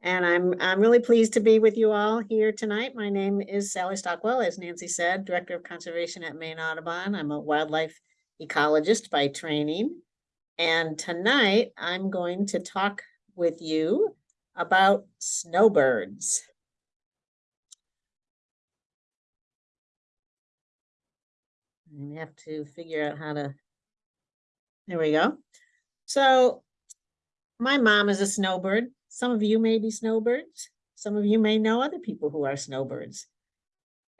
And I'm, I'm really pleased to be with you all here tonight. My name is Sally Stockwell, as Nancy said, Director of Conservation at Maine Audubon. I'm a wildlife ecologist by training. And tonight I'm going to talk with you about snowbirds. We have to figure out how to, there we go. So my mom is a snowbird. Some of you may be snowbirds. Some of you may know other people who are snowbirds.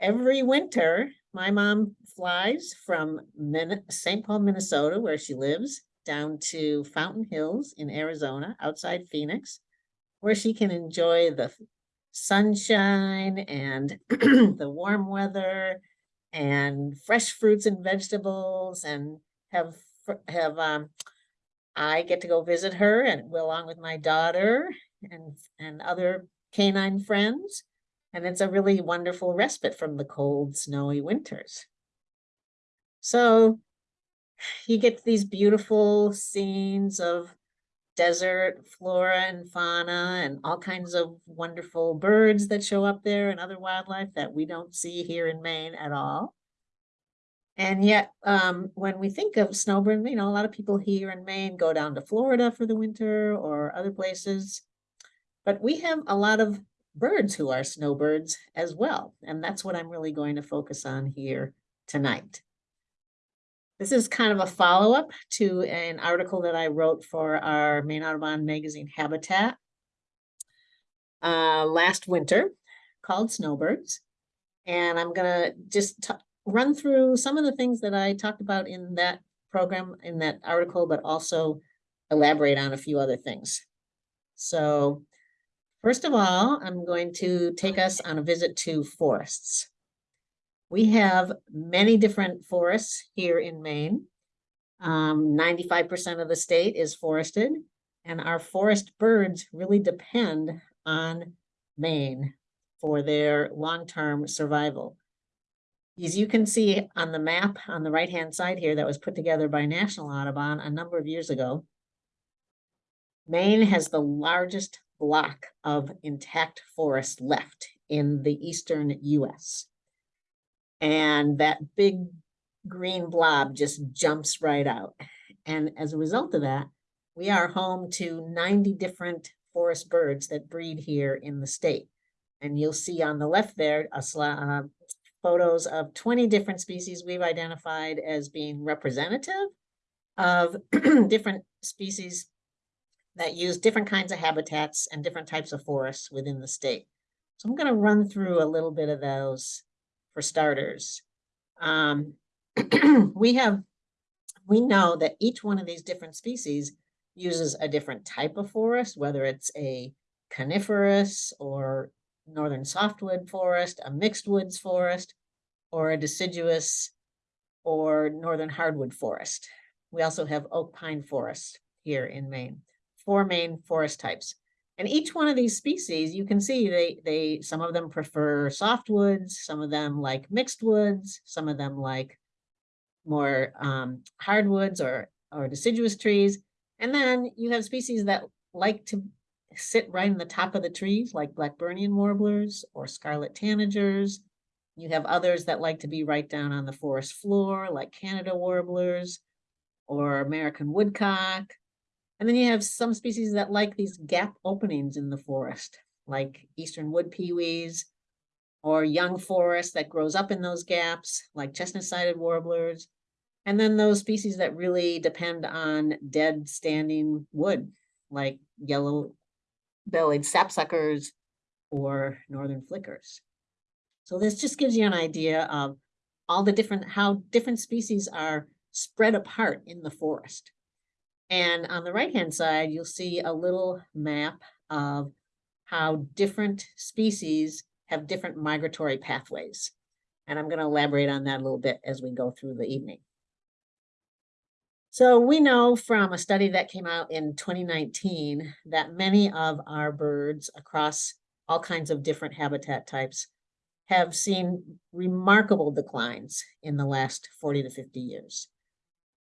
Every winter, my mom flies from St. Paul, Minnesota, where she lives, down to Fountain Hills in Arizona, outside Phoenix, where she can enjoy the sunshine and the warm weather and fresh fruits and vegetables and have have um I get to go visit her and along with my daughter and and other canine friends and it's a really wonderful respite from the cold snowy winters. So you get these beautiful scenes of desert flora and fauna and all kinds of wonderful birds that show up there and other wildlife that we don't see here in Maine at all. And yet, um, when we think of snowbird, you know, a lot of people here in Maine go down to Florida for the winter or other places. But we have a lot of birds who are snowbirds as well. And that's what I'm really going to focus on here tonight. This is kind of a follow-up to an article that I wrote for our Maine Audubon magazine Habitat uh, last winter called Snowbirds. And I'm gonna just run through some of the things that I talked about in that program, in that article, but also elaborate on a few other things. So first of all, I'm going to take us on a visit to forests. We have many different forests here in Maine. 95% um, of the state is forested and our forest birds really depend on Maine for their long-term survival. As you can see on the map on the right-hand side here that was put together by National Audubon a number of years ago, Maine has the largest block of intact forest left in the eastern US. And that big green blob just jumps right out. And as a result of that, we are home to 90 different forest birds that breed here in the state. And you'll see on the left there, a uh, photos of 20 different species we've identified as being representative of different species that use different kinds of habitats and different types of forests within the state. So I'm going to run through a little bit of those for starters. Um, we have, we know that each one of these different species uses a different type of forest, whether it's a coniferous or northern softwood forest, a mixed woods forest, or a deciduous or northern hardwood forest. We also have oak pine forest here in Maine, four main forest types. And each one of these species, you can see they, they, some of them prefer softwoods, some of them like mixed woods, some of them like more um, hardwoods or, or deciduous trees. And then you have species that like to sit right in the top of the trees, like Blackburnian warblers or scarlet tanagers. You have others that like to be right down on the forest floor, like Canada warblers or American woodcock. And then you have some species that like these gap openings in the forest, like eastern wood pewees or young forest that grows up in those gaps, like chestnut-sided warblers. And then those species that really depend on dead standing wood, like yellow-bellied sapsuckers or northern flickers. So this just gives you an idea of all the different, how different species are spread apart in the forest. And on the right-hand side, you'll see a little map of how different species have different migratory pathways. And I'm going to elaborate on that a little bit as we go through the evening. So we know from a study that came out in 2019 that many of our birds across all kinds of different habitat types have seen remarkable declines in the last 40 to 50 years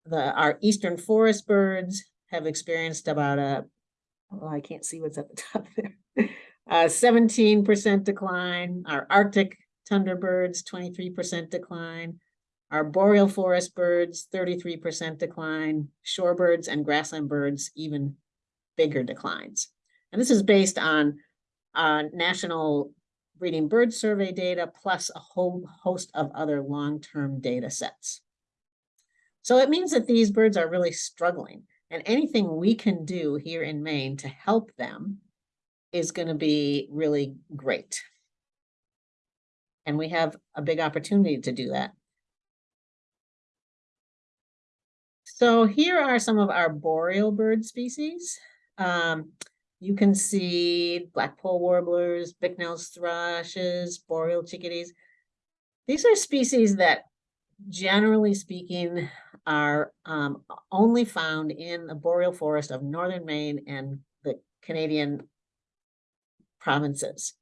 the our eastern forest birds have experienced about a oh I can't see what's at the top there seventeen percent decline. Our Arctic tundra birds, twenty-three percent decline. Our boreal forest birds, thirty-three percent decline. Shorebirds and grassland birds, even bigger declines. And this is based on uh, national breeding bird survey data plus a whole host of other long-term data sets. So it means that these birds are really struggling and anything we can do here in Maine to help them is going to be really great. And we have a big opportunity to do that. So here are some of our boreal bird species. Um, you can see blackpoll warblers, Bicknell's thrushes, boreal chickadees. These are species that generally speaking are um, only found in the boreal forest of northern Maine and the Canadian provinces.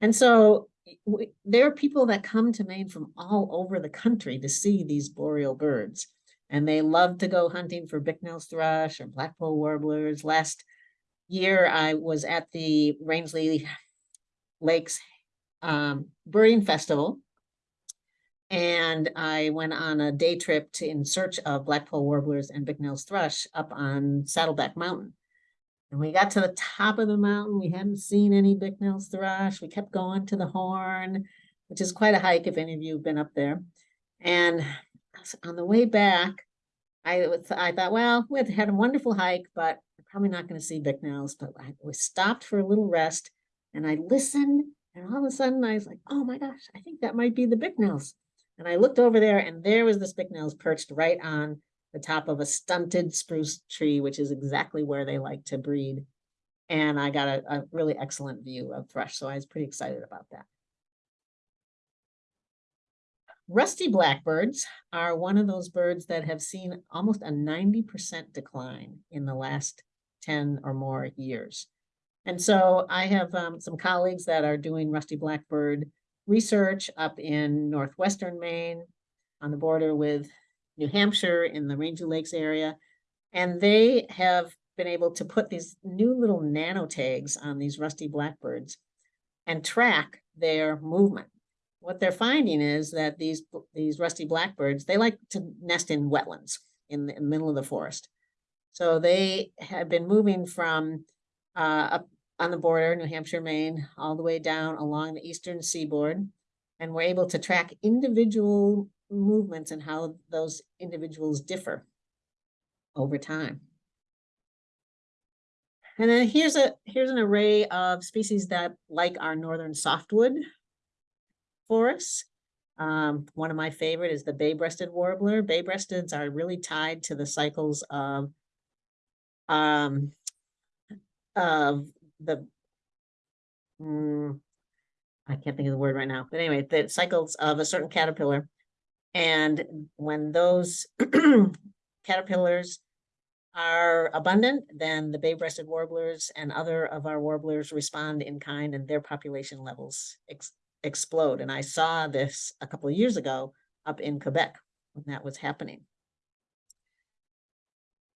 And so we, there are people that come to Maine from all over the country to see these boreal birds. And they love to go hunting for Bicknell's thrush or blackpoll warblers. Last year, I was at the Rangeley Lakes um, Birding Festival and I went on a day trip to in search of blackpoll warblers and Bicknell's thrush up on Saddleback Mountain. And we got to the top of the mountain. We hadn't seen any Bicknell's thrush. We kept going to the horn, which is quite a hike if any of you have been up there. And on the way back, I, was, I thought, well, we had a wonderful hike, but we're probably not going to see Bicknell's. But I was stopped for a little rest and I listened. And all of a sudden I was like, oh my gosh, I think that might be the Bicknells. And I looked over there and there was the Bicknells perched right on the top of a stunted spruce tree, which is exactly where they like to breed. And I got a, a really excellent view of thrush, so I was pretty excited about that. Rusty blackbirds are one of those birds that have seen almost a 90% decline in the last 10 or more years. And so I have um, some colleagues that are doing rusty blackbird research up in northwestern Maine on the border with New Hampshire in the Rangeley Lakes area. And they have been able to put these new little nano tags on these rusty blackbirds and track their movement. What they're finding is that these, these rusty blackbirds, they like to nest in wetlands in the middle of the forest. So they have been moving from uh, up on the border, New Hampshire, Maine, all the way down along the eastern seaboard. And we're able to track individual movements and how those individuals differ over time. And then here's a here's an array of species that like our northern softwood forests. Um, one of my favorite is the bay-breasted warbler. Bay-breasteds are really tied to the cycles of um, of the mm, I can't think of the word right now, but anyway, the cycles of a certain caterpillar. And when those caterpillars are abundant, then the bay-breasted warblers and other of our warblers respond in kind and their population levels explode. And I saw this a couple of years ago up in Quebec when that was happening.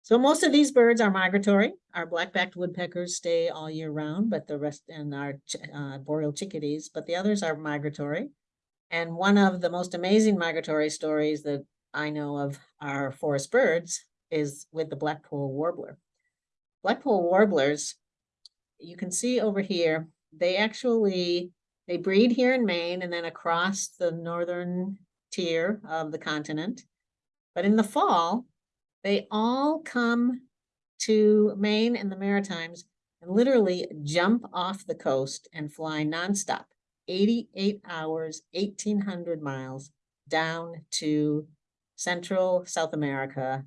So most of these birds are migratory. Our black-backed woodpeckers stay all year round, but the rest and our uh, boreal chickadees, but the others are migratory. And one of the most amazing migratory stories that I know of our forest birds is with the blackpoll warbler. Blackpoll warblers, you can see over here, they actually, they breed here in Maine and then across the northern tier of the continent. But in the fall, they all come to Maine and the Maritimes and literally jump off the coast and fly nonstop, 88 hours, 1800 miles down to Central South America,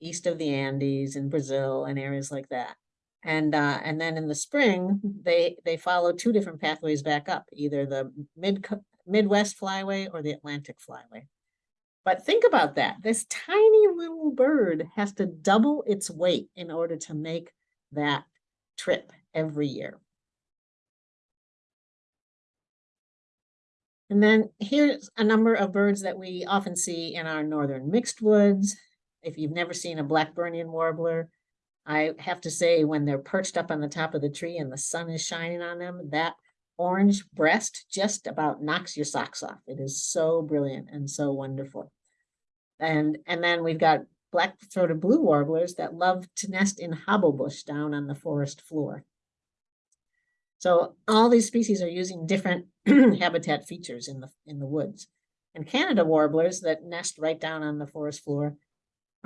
east of the Andes in Brazil and areas like that. And uh, and then in the spring, they they follow two different pathways back up, either the mid Midwest flyway or the Atlantic flyway. But think about that. This tiny little bird has to double its weight in order to make that trip every year. And then here's a number of birds that we often see in our northern mixed woods. If you've never seen a Blackburnian warbler, I have to say, when they're perched up on the top of the tree and the sun is shining on them, that orange breast just about knocks your socks off. It is so brilliant and so wonderful. And, and then we've got black-throated blue warblers that love to nest in hobblebush down on the forest floor. So all these species are using different habitat features in the, in the woods. And Canada warblers that nest right down on the forest floor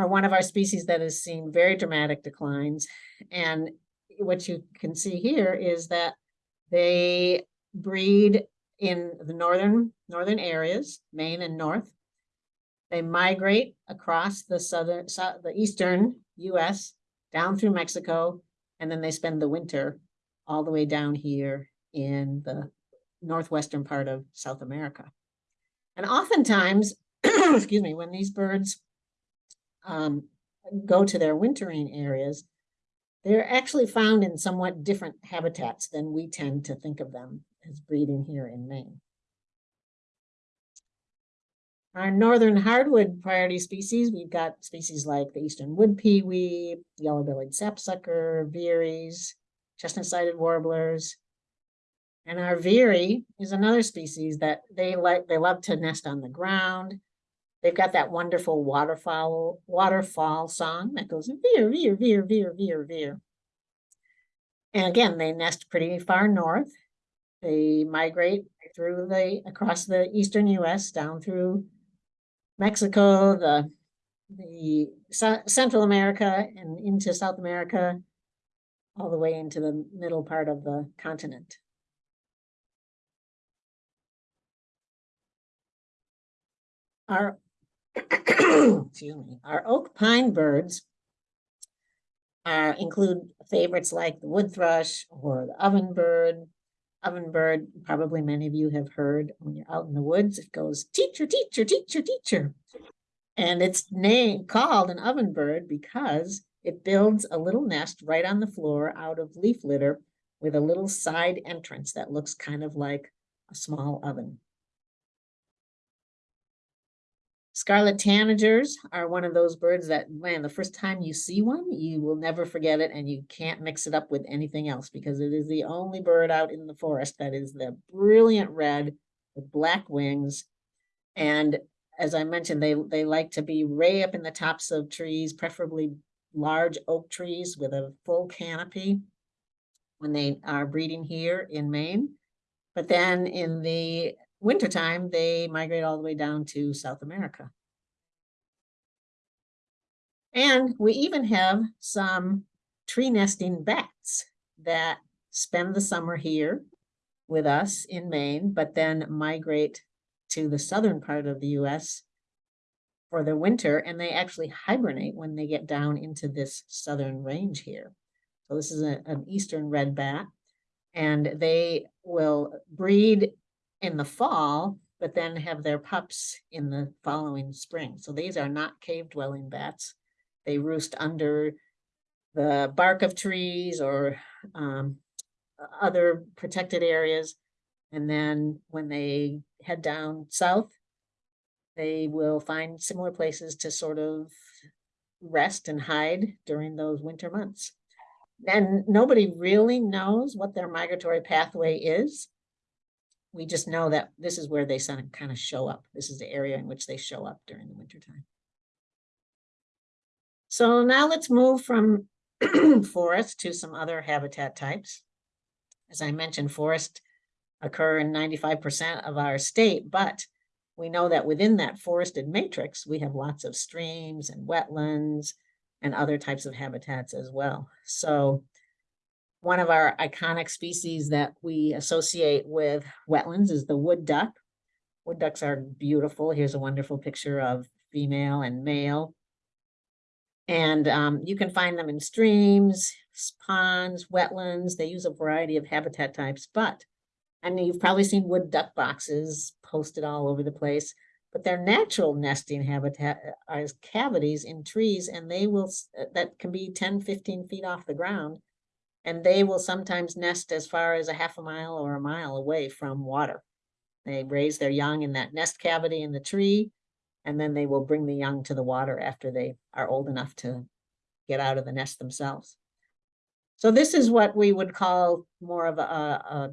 are one of our species that has seen very dramatic declines. And what you can see here is that they breed in the northern, northern areas, Maine and north. They migrate across the southern, sou- the eastern US down through Mexico, and then they spend the winter all the way down here in the northwestern part of South America. And oftentimes, excuse me, when these birds um, go to their wintering areas, they're actually found in somewhat different habitats than we tend to think of them as breeding here in Maine. Our northern hardwood priority species, we've got species like the eastern wood pewee, yellow-bellied sapsucker, veeries, chestnut-sided warblers. And our veery is another species that they like, they love to nest on the ground. They've got that wonderful waterfowl, waterfall song that goes veer, veer, veer, veer, veer, veer. And again, they nest pretty far north. They migrate through the, across the eastern US, down through Mexico, the, the Central America and into South America, all the way into the middle part of the continent. Our, excuse me, our oak pine birds uh, include favorites like the wood thrush or the ovenbird. Ovenbird, probably many of you have heard when you're out in the woods, it goes teacher, teacher, teacher, teacher. And it's named called an ovenbird because it builds a little nest right on the floor out of leaf litter with a little side entrance that looks kind of like a small oven. Scarlet tanagers are one of those birds that, man, the first time you see one, you will never forget it and you can't mix it up with anything else because it is the only bird out in the forest that is the brilliant red with black wings. And as I mentioned, they, they like to be way up in the tops of trees, preferably large oak trees with a full canopy when they are breeding here in Maine. But then in the wintertime, they migrate all the way down to South America. And we even have some tree nesting bats that spend the summer here with us in Maine, but then migrate to the southern part of the US for the winter, and they actually hibernate when they get down into this southern range here. So this is a- an eastern red bat, and they will breed in the fall, but then have their pups in the following spring. So these are not cave dwelling bats. They roost under the bark of trees or um, other protected areas. And then when they head down south, they will find similar places to sort of rest and hide during those winter months. And nobody really knows what their migratory pathway is. We just know that this is where they kind of show up. This is the area in which they show up during the winter time. So now let's move from forest to some other habitat types. As I mentioned, forests occur in ninety-five percent of our state, but we know that within that forested matrix, we have lots of streams and wetlands and other types of habitats as well. So one of our iconic species that we associate with wetlands is the wood duck. Wood ducks are beautiful. Here's a wonderful picture of female and male. And um, you can find them in streams, ponds, wetlands. They use a variety of habitat types, but I know you've probably seen wood duck boxes posted all over the place, but their natural nesting habitat uh, is cavities in trees and they will, uh, that can be 10, 15 feet off the ground. And they will sometimes nest as far as a half a mile or a mile away from water. They raise their young in that nest cavity in the tree, and then they will bring the young to the water after they are old enough to get out of the nest themselves. So this is what we would call more of a, a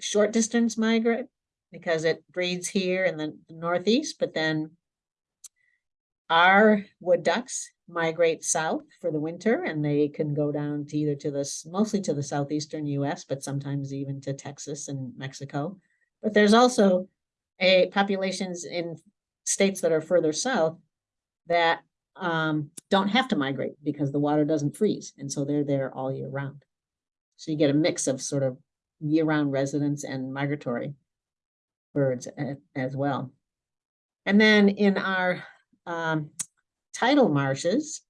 short distance migrant because it breeds here in the northeast, but then our wood ducks migrate south for the winter and they can go down to either to this, mostly to the southeastern US, but sometimes even to Texas and Mexico. But there's also a populations in states that are further south that um, don't have to migrate because the water doesn't freeze. And so they're there all year round. So you get a mix of sort of year-round residents and migratory birds as well. And then in our um, tidal marshes,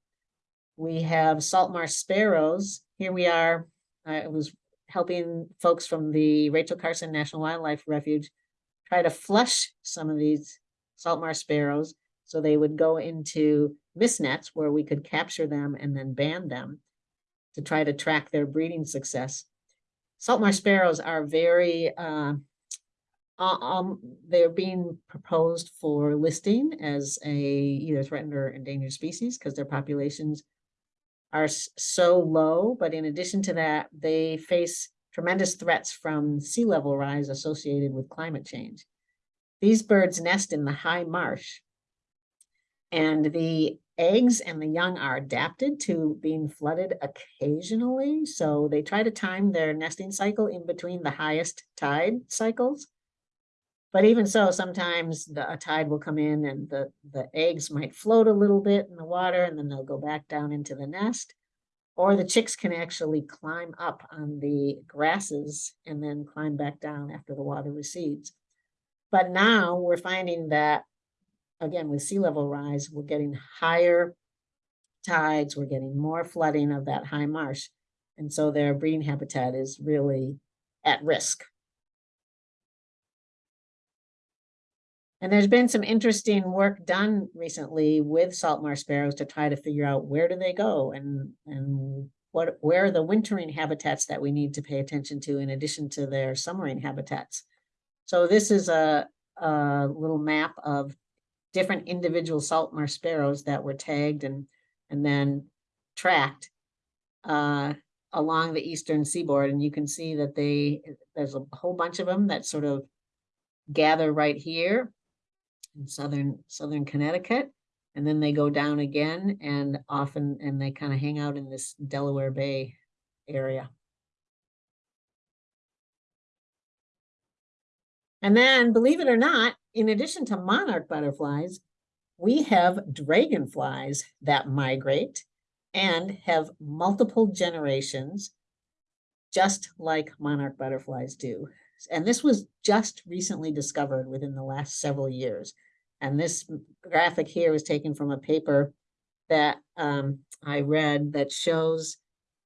we have salt marsh sparrows. Here we are. I was helping folks from the Rachel Carson National Wildlife Refuge try to flush some of these salt marsh sparrows so they would go into mist nets where we could capture them and then ban them to try to track their breeding success. Salt marsh sparrows are very, uh, uh, um, they're being proposed for listing as a either threatened or endangered species because their populations are so low. But in addition to that, they face tremendous threats from sea level rise associated with climate change. These birds nest in the high marsh. And the eggs and the young are adapted to being flooded occasionally. So they try to time their nesting cycle in between the highest tide cycles. But even so, sometimes the a tide will come in and the, the eggs might float a little bit in the water and then they'll go back down into the nest. Or the chicks can actually climb up on the grasses and then climb back down after the water recedes. But now we're finding that, again, with sea level rise, we're getting higher tides, we're getting more flooding of that high marsh. And so their breeding habitat is really at risk. And there's been some interesting work done recently with salt marsh sparrows to try to figure out where do they go and, and what, where are the wintering habitats that we need to pay attention to in addition to their summering habitats. So this is a, a little map of different individual salt marsh sparrows that were tagged and, and then tracked uh, along the eastern seaboard. And you can see that they, there's a whole bunch of them that sort of gather right here in southern, southern Connecticut. And then they go down again and often, and they kind of hang out in this Delaware Bay area. And then, believe it or not, in addition to monarch butterflies, we have dragonflies that migrate and have multiple generations, just like monarch butterflies do. And this was just recently discovered within the last several years. And this graphic here was taken from a paper that um, I read that shows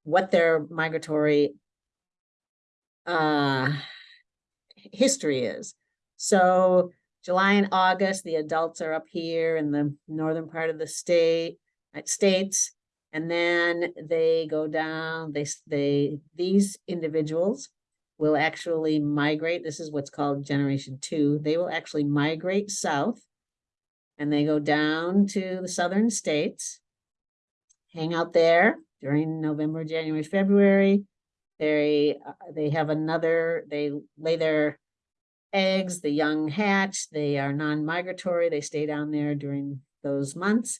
what their migratory uh, history is. So July and August, the adults are up here in the northern part of the state, uh, states. And then they go down, they, they, these individuals will actually migrate. This is what's called generation two. They will actually migrate south and they go down to the southern states, hang out there during November, January, February. They, uh, they have another, they lay their eggs, the young hatch, they are non-migratory, they stay down there during those months.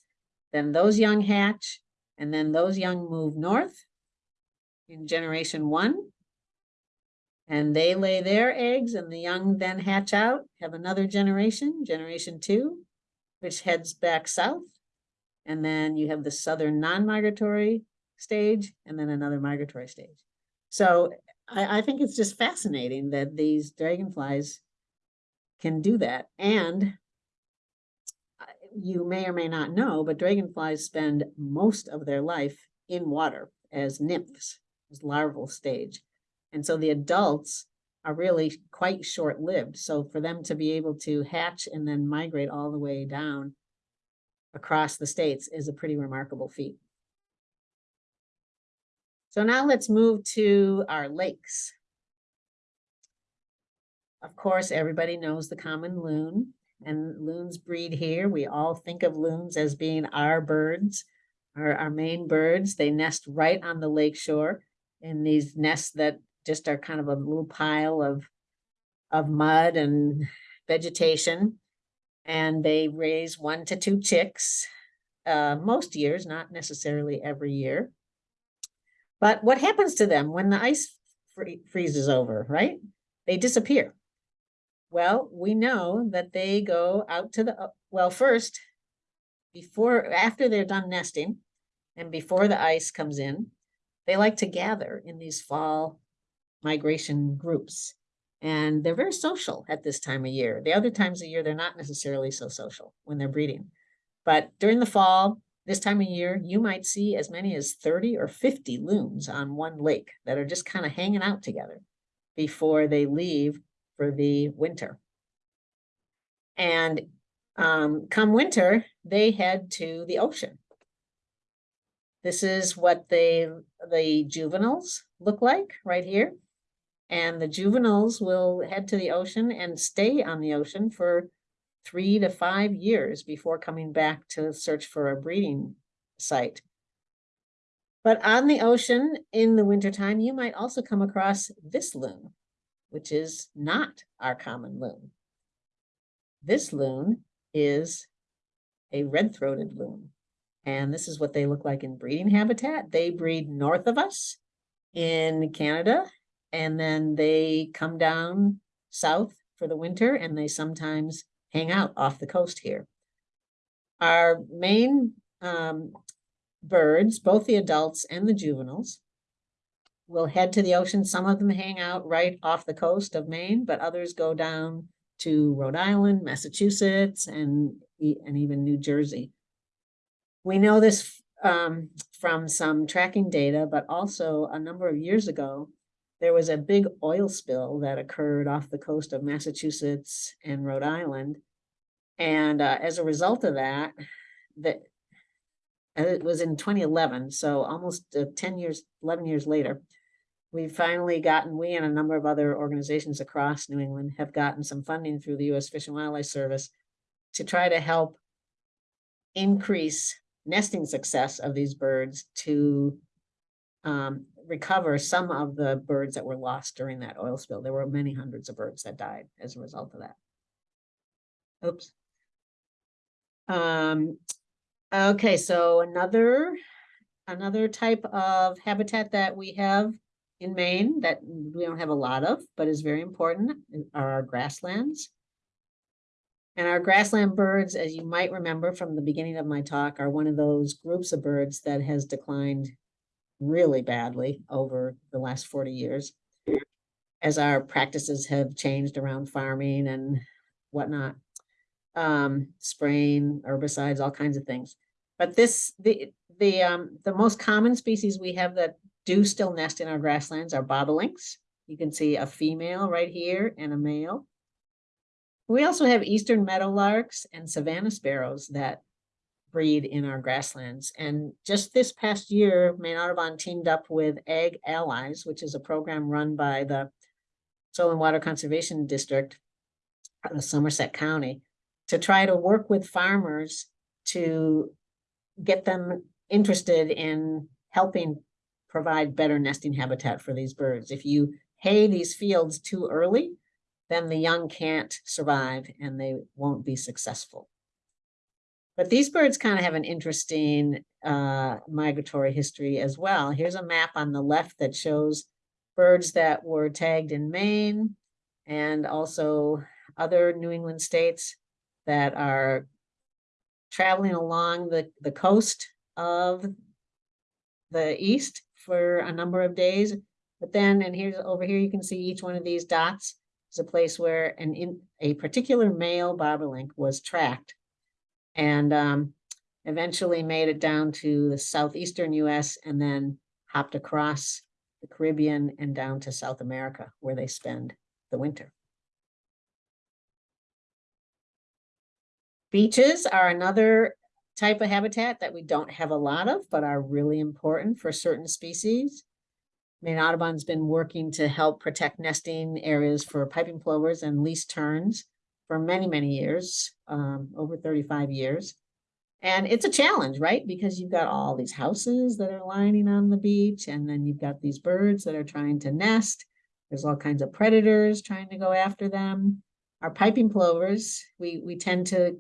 Then those young hatch, and then those young move north in generation one. And they lay their eggs and the young then hatch out, have another generation, generation two, which heads back south. And then you have the southern non-migratory stage and then another migratory stage. So I, I think it's just fascinating that these dragonflies can do that. And you may or may not know, but dragonflies spend most of their life in water as nymphs, as larval stage. And so the adults are really quite short-lived. So for them to be able to hatch and then migrate all the way down across the states is a pretty remarkable feat. So now let's move to our lakes. Of course, everybody knows the common loon and loons breed here. We all think of loons as being our birds. our, our Maine birds. They nest right on the lake shore in these nests that just are kind of a little pile of, of mud and vegetation. And they raise one to two chicks, uh, most years, not necessarily every year. But what happens to them when the ice free- freezes over, right? They disappear. Well, we know that they go out to the, uh, well, first, before, after they're done nesting and before the ice comes in, they like to gather in these fall migration groups. And they're very social at this time of year. The other times of year, they're not necessarily so social when they're breeding. But during the fall, this time of year, you might see as many as thirty or fifty loons on one lake that are just kind of hanging out together before they leave for the winter. And um, come winter, they head to the ocean. This is what they, the juveniles look like right here. And the juveniles will head to the ocean and stay on the ocean for three to five years before coming back to search for a breeding site. But on the ocean in the wintertime, you might also come across this loon, which is not our common loon. This loon is a red-throated loon. And this is what they look like in breeding habitat. They breed north of us in Canada, and then they come down south for the winter, and they sometimes hang out off the coast here. Our Maine um, birds, both the adults and the juveniles, will head to the ocean. Some of them hang out right off the coast of Maine, but others go down to Rhode Island, Massachusetts, and, and even New Jersey. We know this um, from some tracking data, but also a number of years ago, there was a big oil spill that occurred off the coast of Massachusetts and Rhode Island. And uh, as a result of that, that and it was in twenty eleven, so almost uh, ten years, eleven years later. We've finally gotten, we and a number of other organizations across New England have gotten some funding through the US Fish and Wildlife Service to try to help increase nesting success of these birds to um, recover some of the birds that were lost during that oil spill. There were many hundreds of birds that died as a result of that. Oops. Um, okay, so another, another type of habitat that we have in Maine that we don't have a lot of, but is very important are our grasslands. And our grassland birds, as you might remember from the beginning of my talk, are one of those groups of birds that has declined really badly over the last forty years. As our practices have changed around farming and whatnot. Um, spraying, herbicides, all kinds of things. But this, the, the, um, the most common species we have that do still nest in our grasslands are bobolinks. You can see a female right here and a male. We also have eastern meadowlarks and savanna sparrows that breed in our grasslands. And just this past year, Maine Audubon teamed up with Ag Allies, which is a program run by the Soil and Water Conservation District of Somerset County to try to work with farmers to get them interested in helping provide better nesting habitat for these birds. If you hay these fields too early, then the young can't survive and they won't be successful. But these birds kind of have an interesting uh, migratory history as well. Here's a map on the left that shows birds that were tagged in Maine and also other New England states that are traveling along the, the coast of the east for a number of days. But then, and here's over here, you can see each one of these dots is a place where an in a particular male bobolink was tracked and um, eventually made it down to the southeastern US and then hopped across the Caribbean and down to South America where they spend the winter. Beaches are another type of habitat that we don't have a lot of, but are really important for certain species. Maine Audubon's been working to help protect nesting areas for piping plovers and least terns for many, many years, um, over thirty-five years. And it's a challenge, right? Because you've got all these houses that are lining on the beach, and then you've got these birds that are trying to nest. There's all kinds of predators trying to go after them. Our piping plovers, we, we tend to,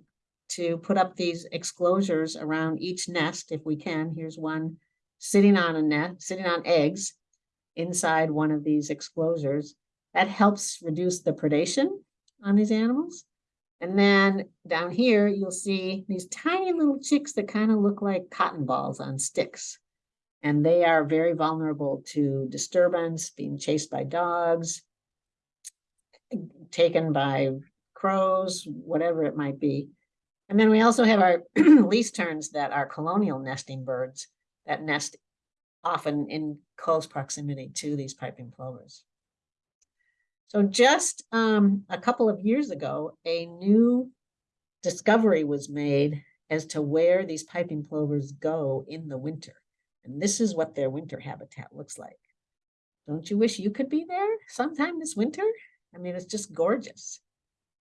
to put up these exclosures around each nest if we can. Here's one sitting on a net, sitting on eggs inside one of these exclosures. That helps reduce the predation on these animals. And then down here, you'll see these tiny little chicks that kind of look like cotton balls on sticks. And they are very vulnerable to disturbance, being chased by dogs, taken by crows, whatever it might be. And then we also have our least terns that are colonial nesting birds that nest often in close proximity to these piping plovers. So just um, a couple of years ago, a new discovery was made as to where these piping plovers go in the winter. And this is what their winter habitat looks like. Don't you wish you could be there sometime this winter? I mean, it's just gorgeous.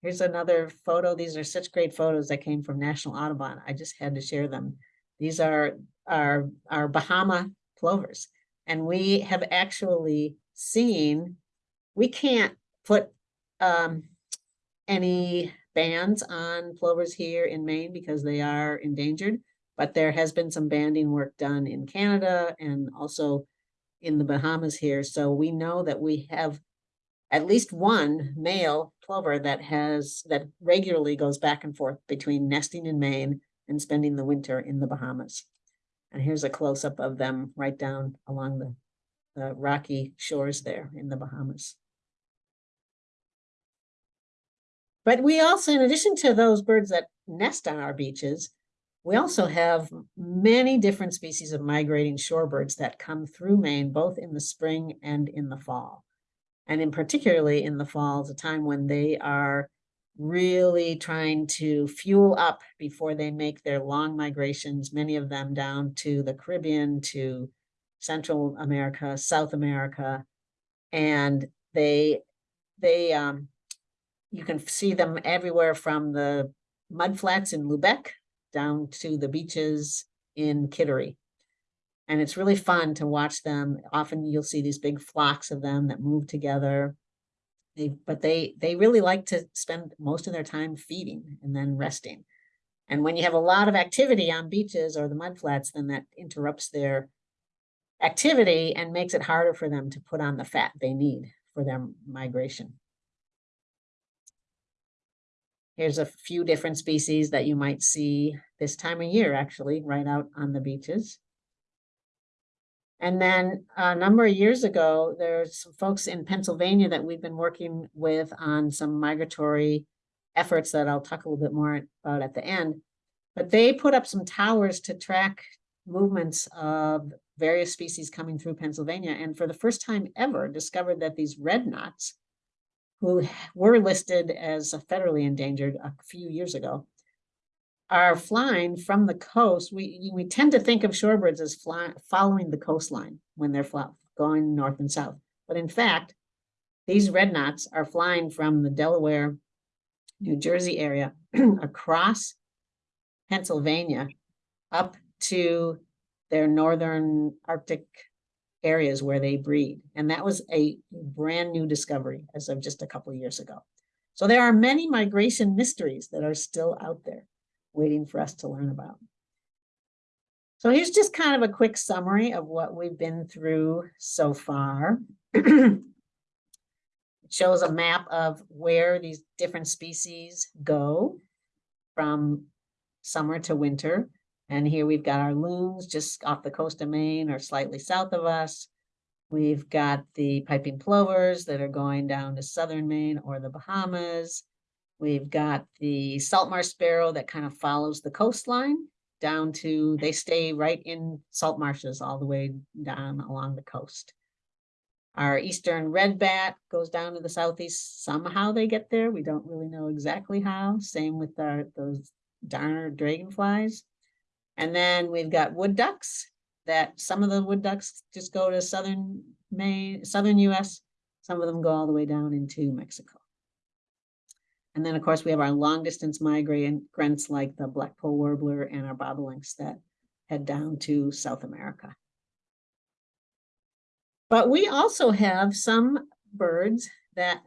Here's another photo. These are such great photos that came from National Audubon. I just had to share them. These are our, our Bahama plovers. And we have actually seen, we can't put um, any bans on plovers here in Maine because they are endangered, but there has been some banding work done in Canada and also in the Bahamas here. So we know that we have at least one male plover that has, that regularly goes back and forth between nesting in Maine and spending the winter in the Bahamas. And here's a close-up of them right down along the, the rocky shores there in the Bahamas. But we also, in addition to those birds that nest on our beaches, we also have many different species of migrating shorebirds that come through Maine, both in the spring and in the fall. And in particularly in the fall is a time when they are really trying to fuel up before they make their long migrations, many of them down to the Caribbean, to Central America, South America. And they, they, um, you can see them everywhere from the mudflats in Lubec down to the beaches in Kittery. And it's really fun to watch them. Often you'll see these big flocks of them that move together. They, but they, they really like to spend most of their time feeding and then resting. And when you have a lot of activity on beaches or the mudflats, then that interrupts their activity and makes it harder for them to put on the fat they need for their migration. Here's a few different species that you might see this time of year, actually, right out on the beaches. And then a number of years ago, there's some folks in Pennsylvania that we've been working with on some migratory efforts that I'll talk a little bit more about at the end. But they put up some towers to track movements of various species coming through Pennsylvania. And for the first time ever, discovered that these red knots, who were listed as federally endangered a few years ago, are flying from the coast, we, we tend to think of shorebirds as flying, following the coastline when they're going north and south. But in fact, these red knots are flying from the Delaware, New Jersey area across Pennsylvania up to their northern Arctic areas where they breed. And that was a brand new discovery as of just a couple years ago. So there are many migration mysteries that are still out there waiting for us to learn about. So here's just kind of a quick summary of what we've been through so far. it shows a map of where these different species go from summer to winter. And here we've got our loons just off the coast of Maine or slightly south of us. We've got the piping plovers that are going down to southern Maine or the Bahamas. We've got the salt marsh sparrow that kind of follows the coastline down to, they stay right in salt marshes all the way down along the coast. Our eastern red bat goes down to the southeast. Somehow they get there. We don't really know exactly how. Same with our those darner dragonflies. And then we've got wood ducks that some of the wood ducks just go to southern Maine, southern US. Some of them go all the way down into Mexico. And then, of course, we have our long distance migrants like the blackpoll warbler and our bobolinks that head down to South America. But we also have some birds that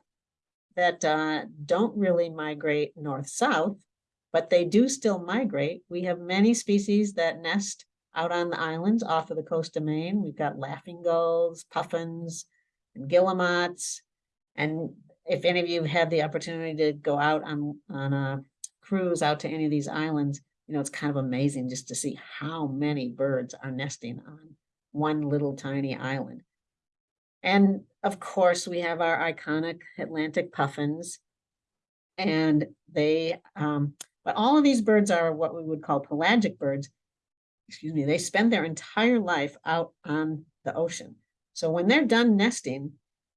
that uh, don't really migrate north-south, but they do still migrate. We have many species that nest out on the islands off of the coast of Maine. We've got laughing gulls, puffins, and guillemots. And if any of you have had the opportunity to go out on, on a cruise out to any of these islands, you know, it's kind of amazing just to see how many birds are nesting on one little tiny island. And of course, we have our iconic Atlantic puffins. And they, um, but all of these birds are what we would call pelagic birds. Excuse me, they spend their entire life out on the ocean. So when they're done nesting,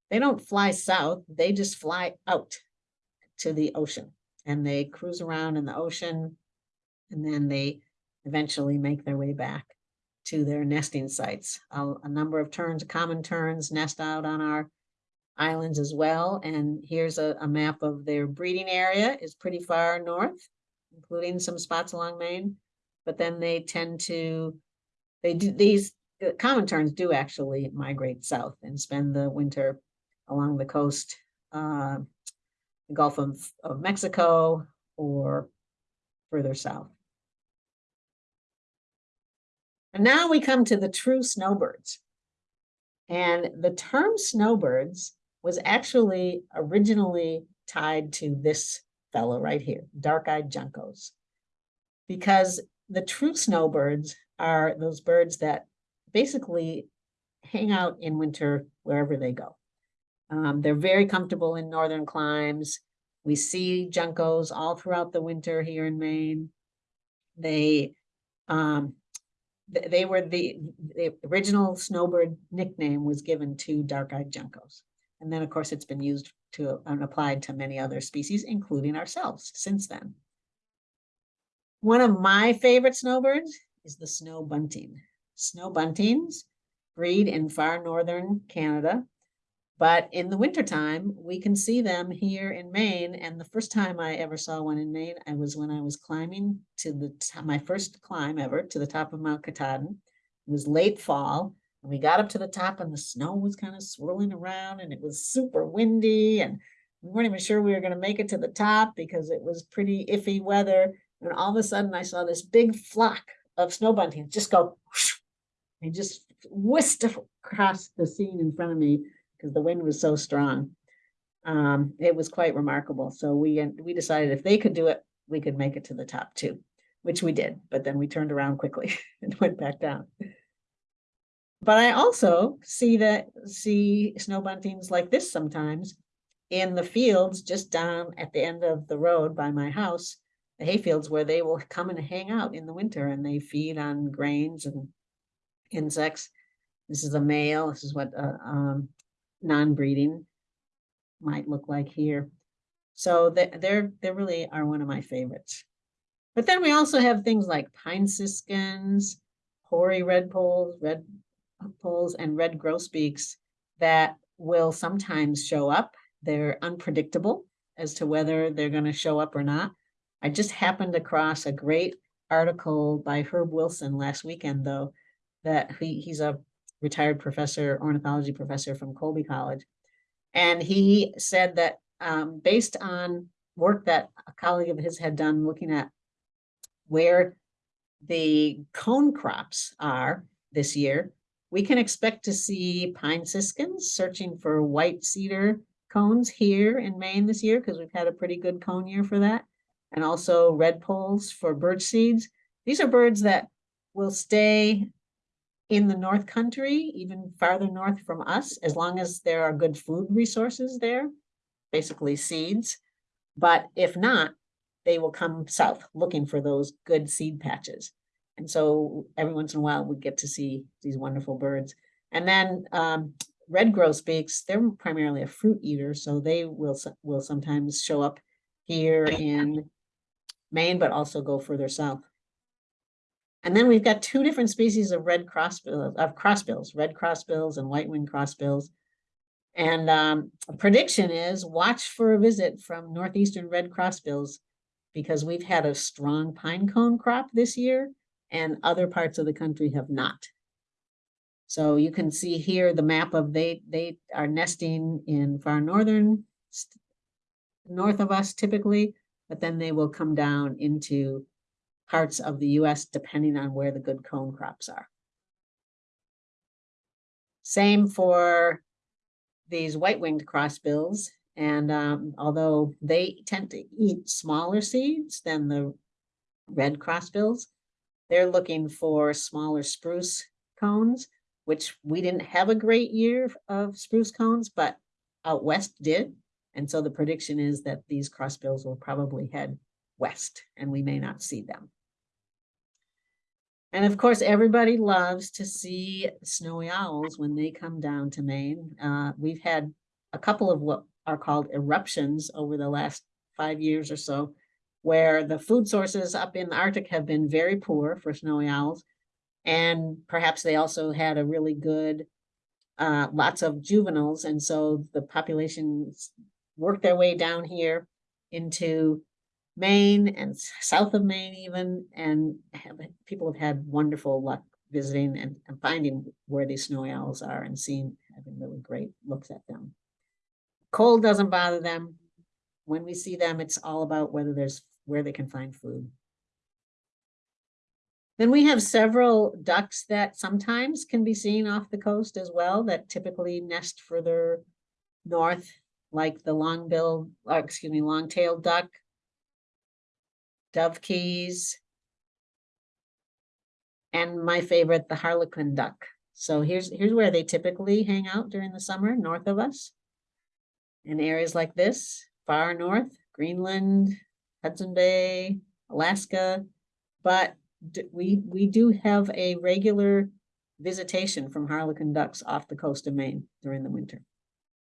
they don't fly south, they just fly out to the ocean and they cruise around in the ocean and then they eventually make their way back to their nesting sites. A, a number of terns, common terns nest out on our islands as well. And here's a, a map of their breeding area is pretty far north, including some spots along Maine. But then they tend to, they do, these uh, common terns do actually migrate south and spend the winter along the coast, uh, the Gulf of, of Mexico or further south. And now we come to the true snowbirds. And the term snowbirds was actually originally tied to this fellow right here, dark-eyed juncos. Because the true snowbirds are those birds that basically hang out in winter wherever they go. Um, they're very comfortable in northern climes. We see juncos all throughout the winter here in Maine. They um, they were the, the original snowbird nickname was given to dark-eyed juncos. And then, of course, it's been used to and applied to many other species, including ourselves since then. One of my favorite snowbirds is the snow bunting. Snow buntings breed in far northern Canada but in the wintertime, we can see them here in Maine. And the first time I ever saw one in Maine, I was when I was climbing to the my first climb ever to the top of Mount Katahdin. It was late fall, we got up to the top, and the snow was kind of swirling around, and it was super windy, and we weren't even sure we were going to make it to the top because it was pretty iffy weather. And all of a sudden, I saw this big flock of snow buntings just go, and just whisked across the scene in front of me because the wind was so strong. Um, it was quite remarkable. So we, we decided if they could do it, we could make it to the top too, which we did, but then we turned around quickly and went back down. But I also see that, see snow buntings like this sometimes in the fields just down at the end of the road by my house, the hayfields where they will come and hang out in the winter and they feed on grains and insects. This is a male. This is what uh, um, non-breeding might look like here. So they- they're, they really are one of my favorites. But then we also have things like pine siskins, hoary redpolls, red poles, and red grosbeaks that will sometimes show up. They're unpredictable as to whether they're going to show up or not. I just happened across a great article by Herb Wilson last weekend, though, that he, he's a retired professor, ornithology professor from Colby College. And he said that um, based on work that a colleague of his had done looking at where the cone crops are this year, we can expect to see pine siskins searching for white cedar cones here in Maine this year because we've had a pretty good cone year for that. And also red redpolls for birch seeds. These are birds that will stay in the North Country, even farther north from us, as long as there are good food resources there, basically seeds. But if not, they will come south looking for those good seed patches. And so every once in a while we get to see these wonderful birds. And then um, red grosbeaks, they're primarily a fruit eater, so they will will sometimes show up here in Maine, but also go further south. And then we've got two different species of red crossbill of crossbills, red crossbills and white winged crossbills. And um, a prediction is watch for a visit from northeastern red crossbills because we've had a strong pine cone crop this year and other parts of the country have not. So you can see here the map of they, they are nesting in far northern, north of us typically, but then they will come down into parts of the US depending on where the good cone crops are. Same for these white-winged crossbills. And um, although they tend to eat smaller seeds than the red crossbills, they're looking for smaller spruce cones, which we didn't have a great year of spruce cones, but out west did. And so the prediction is that these crossbills will probably head west and we may not see them. And of course, everybody loves to see snowy owls when they come down to Maine. Uh, we've had a couple of what are called eruptions over the last five years or so, where the food sources up in the Arctic have been very poor for snowy owls. And perhaps they also had a really good, uh, lots of juveniles, and so the populations worked their way down here into Maine and south of Maine even, and have, people have had wonderful luck visiting and, and finding where these snowy owls are and seeing, having really great looks at them. Cold doesn't bother them. When we see them, it's all about whether there's, where they can find food. Then we have several ducks that sometimes can be seen off the coast as well, that typically nest further north, like the long-billed, uh, excuse me, long-tailed duck, dovekies, and my favorite, the harlequin duck. So here's, here's where they typically hang out during the summer, north of us. In areas like this, far north, Greenland, Hudson Bay, Alaska. But we, we do have a regular visitation from harlequin ducks off the coast of Maine during the winter.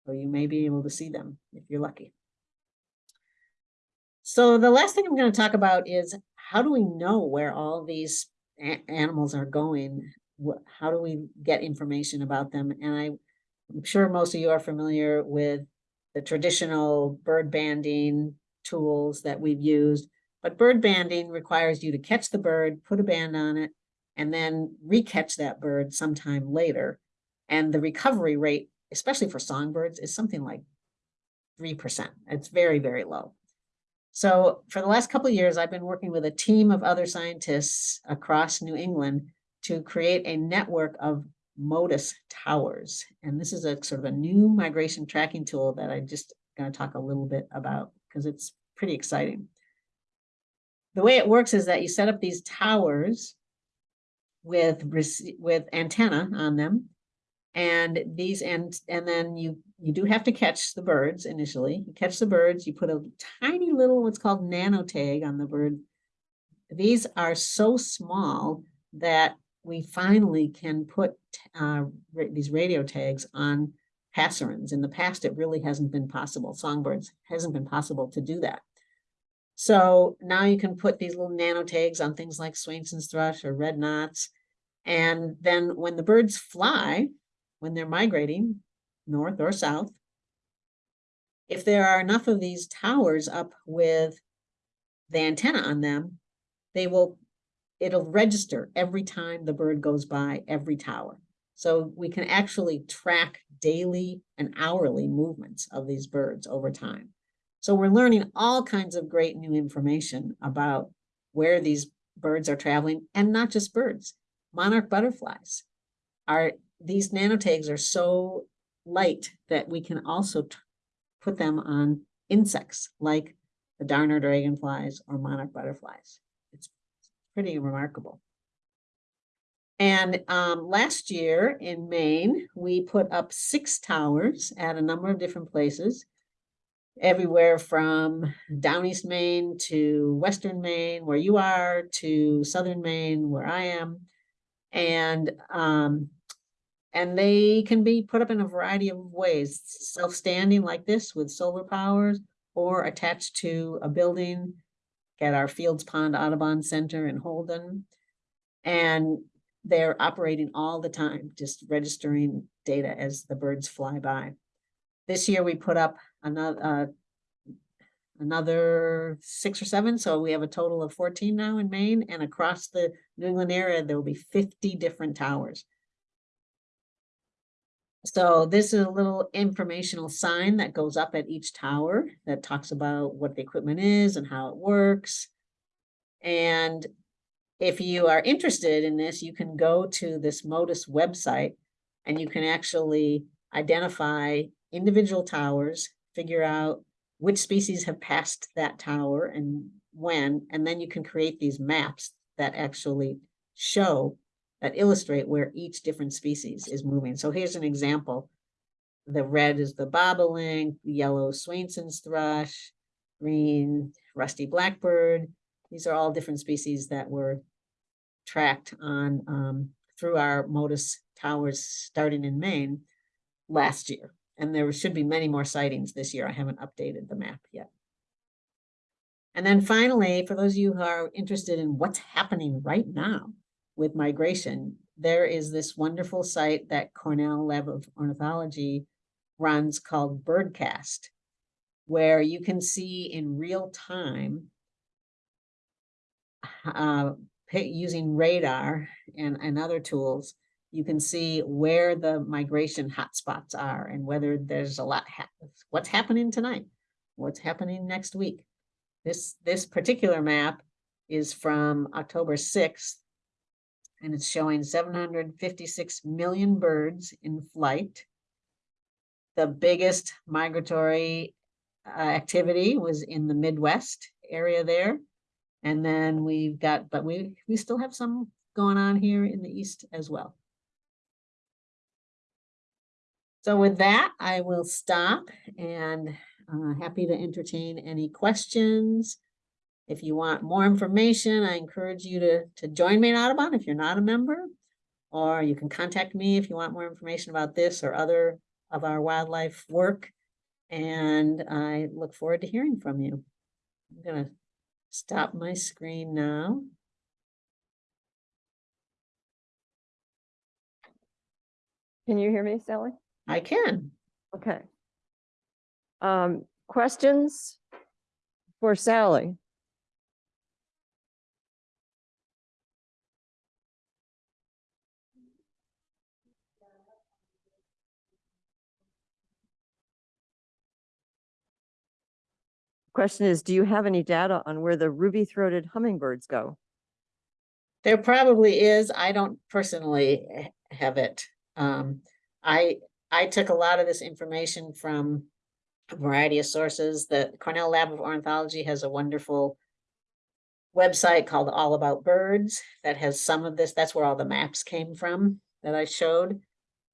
So you may be able to see them if you're lucky. So the last thing I'm going to talk about is how do we know where all these animals are going? How do we get information about them? And I, I'm sure most of you are familiar with the traditional bird banding tools that we've used. But bird banding requires you to catch the bird, put a band on it, and then recatch that bird sometime later. And the recovery rate, especially for songbirds, is something like three percent. It's very, very low. So for the last couple of years, I've been working with a team of other scientists across New England to create a network of Motus towers. And this is a sort of a new migration tracking tool that I'm just going to talk a little bit about because it's pretty exciting. The way it works is that you set up these towers with with antenna on them. And these and and then you you do have to catch the birds initially. You catch the birds, you put a tiny little what's called nano tag on the bird. These are so small that we finally can put uh, these radio tags on passerines. In the past, it really hasn't been possible. Songbirds hasn't been possible to do that. So now you can put these little nano tags on things like Swainson's thrush or red knots. And then when the birds fly, when they're migrating north or south, if there are enough of these towers up with the antenna on them, they will, it'll register every time the bird goes by every tower. So we can actually track daily and hourly movements of these birds over time. So we're learning all kinds of great new information about where these birds are traveling and not just birds. Monarch butterflies are, these nanotags are so light that we can also put them on insects like the darner dragonflies or monarch butterflies. It's pretty remarkable. And um, last year in Maine, we put up six towers at a number of different places. Everywhere from down east Maine to western Maine, where you are, to southern Maine, where I am. And um, and they can be put up in a variety of ways, self-standing like this with solar powers or attached to a building at our Fields Pond Audubon Center in Holden. And they're operating all the time, just registering data as the birds fly by. This year we put up another, uh, another six or seven, so we have a total of fourteen now in Maine, and across the New England area, there will be fifty different towers. So this is a little informational sign that goes up at each tower that talks about what the equipment is and how it works. And if you are interested in this, you can go to this Motus website and you can actually identify individual towers, figure out which species have passed that tower and when, and then you can create these maps that actually show, that illustrate where each different species is moving. So here's an example. The red is the bobolink, yellow Swainson's thrush, green rusty blackbird. These are all different species that were tracked on, um, through our Motus towers starting in Maine last year. And there should be many more sightings this year. I haven't updated the map yet. And then finally, for those of you who are interested in what's happening right now with migration, there is this wonderful site that Cornell Lab of Ornithology runs called Birdcast, where you can see in real time uh, using radar and, and other tools, you can see where the migration hotspots are and whether there's a lot, hap- what's happening tonight, what's happening next week. This, this particular map is from October sixth. And it's showing seven hundred fifty-six million birds in flight. The biggest migratory uh, activity was in the Midwest area there. And then we've got, but we, we still have some going on here in the east as well. So with that, I will stop and uh, happy to entertain any questions. If you want more information, I encourage you to, to join me in Audubon if you're not a member. Or you can contact me if you want more information about this or other of our wildlife work. And I look forward to hearing from you. I'm gonna stop my screen now. Can you hear me, Sally? I can. Okay. Um, questions for Sally? Question is, do you have any data on where the ruby-throated hummingbirds go? There probably is. I don't personally have it. Um, I, I took a lot of this information from a variety of sources. The Cornell Lab of Ornithology has a wonderful website called All About Birds that has some of this. That's where all the maps came from that I showed.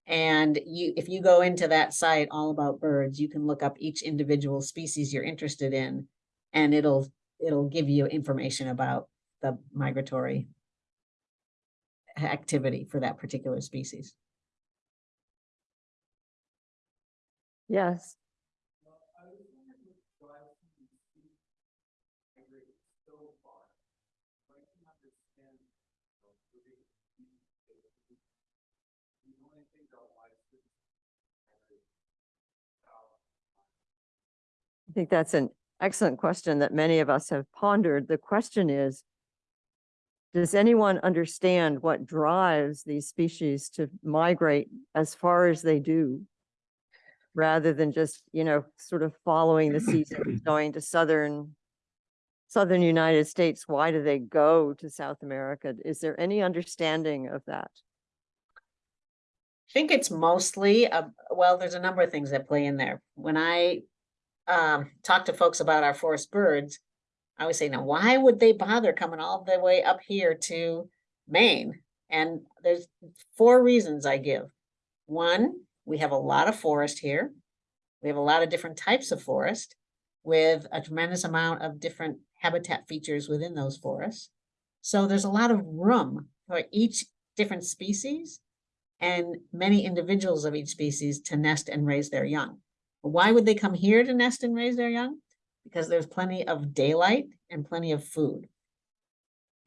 And you, if you go into that site, All About Birds, you can look up each individual species you're interested in. And it'll, it'll give you information about the migratory activity for that particular species. Yes. Think that's an excellent question that many of us have pondered. The question is, does anyone understand what drives these species to migrate as far as they do? Rather than just, you know, sort of following the season, going to southern, southern United States, why do they go to South America? Is there any understanding of that? I think it's mostly, uh, well, there's a number of things that play in there. When I um, talk to folks about our forest birds, I always say, now, why would they bother coming all the way up here to Maine? And there's four reasons I give. One, we have a lot of forest here. We have a lot of different types of forest with a tremendous amount of different habitat features within those forests. So there's a lot of room for each different species and many individuals of each species to nest and raise their young. Why would they come here to nest and raise their young? Because there's plenty of daylight and plenty of food.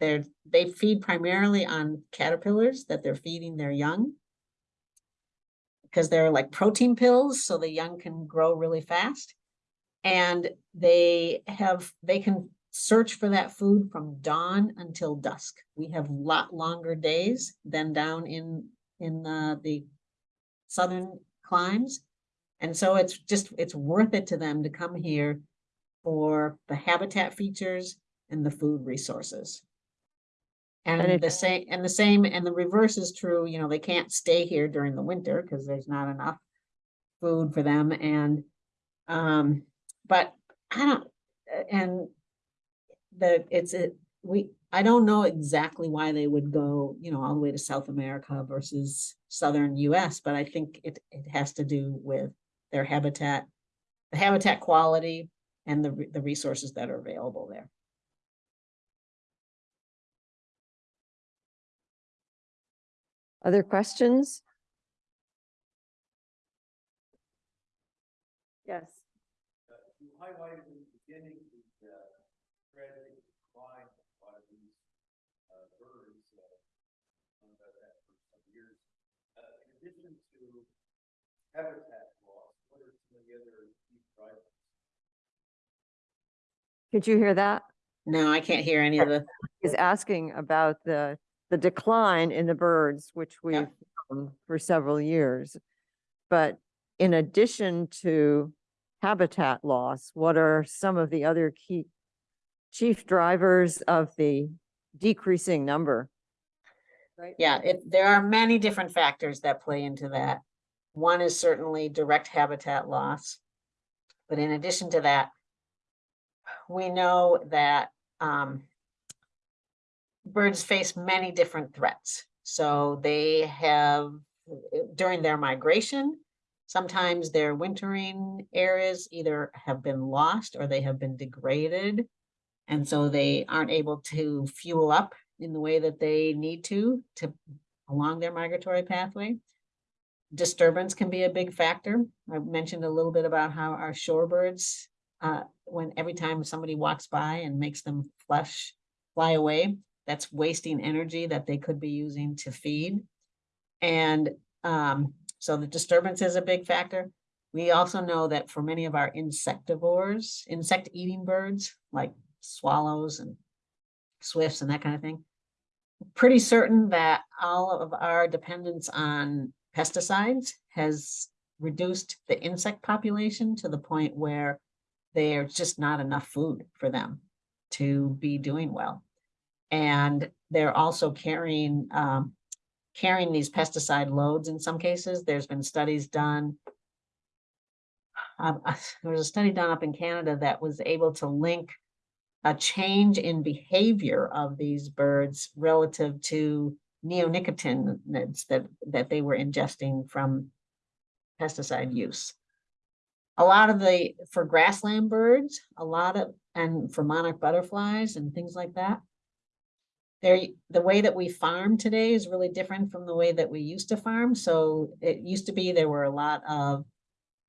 They're, they feed primarily on caterpillars that they're feeding their young. because they're like protein pills, so the young can grow really fast. And they have, they can search for that food from dawn until dusk. We have lot longer days than down in, in uh, the southern climes. And so it's just, it's worth it to them to come here for the habitat features and the food resources. And And the same, and the same, and the reverse is true, you know, they can't stay here during the winter because there's not enough food for them and, um, but I don't, and the, it's, it, we, I don't know exactly why they would go, you know, all the way to South America versus southern US, but I think it, it has to do with their habitat, the habitat quality and the, the resources that are available there. Other questions? Yes. You highlighted in the beginning the uh, tragic decline of a lot of these uh, birds uh, under that for some years. Uh, In addition to habitat loss, what are some of the other key drivers? Could you hear that? No, I can't hear any of the, Is asking about the, the decline in the birds, which we've known for several years. But in addition to habitat loss, what are some of the other key chief drivers of the decreasing number? Right? yeah, it, there are many different factors that play into that. One is certainly direct habitat loss. But in addition to that, we know that, um, birds face many different threats. So they have, during their migration, sometimes their wintering areas either have been lost or they have been degraded. And so they aren't able to fuel up in the way that they need to, to along their migratory pathway. Disturbance can be a big factor. I mentioned a little bit about how our shorebirds, uh, when every time somebody walks by and makes them flush, fly away, that's wasting energy that they could be using to feed. And um, so the disturbance is a big factor. We also know that for many of our insectivores, insect eating birds, like swallows and swifts and that kind of thing, pretty certain that all of our dependence on pesticides has reduced the insect population to the point where there's just not enough food for them to be doing well. And they're also carrying, um, carrying these pesticide loads in some cases. There's been studies done. Um, uh, there was a study done up in Canada that was able to link a change in behavior of these birds relative to neonicotinoids that, that they were ingesting from pesticide use. A lot of the, for grassland birds, a lot of, and for monarch butterflies and things like that. There, the way that we farm today is really different from the way that we used to farm. So it used to be there were a lot of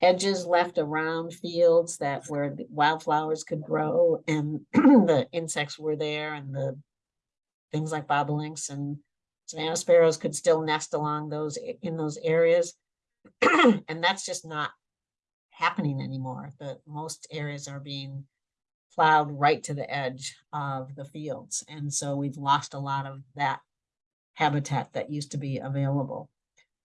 edges left around fields that where wildflowers could grow and the insects were there and the things like bobolinks and Savannah sparrows could still nest along those, in those areas. And that's just not happening anymore. The most areas are being plowed right to the edge of the fields. And so we've lost a lot of that habitat that used to be available.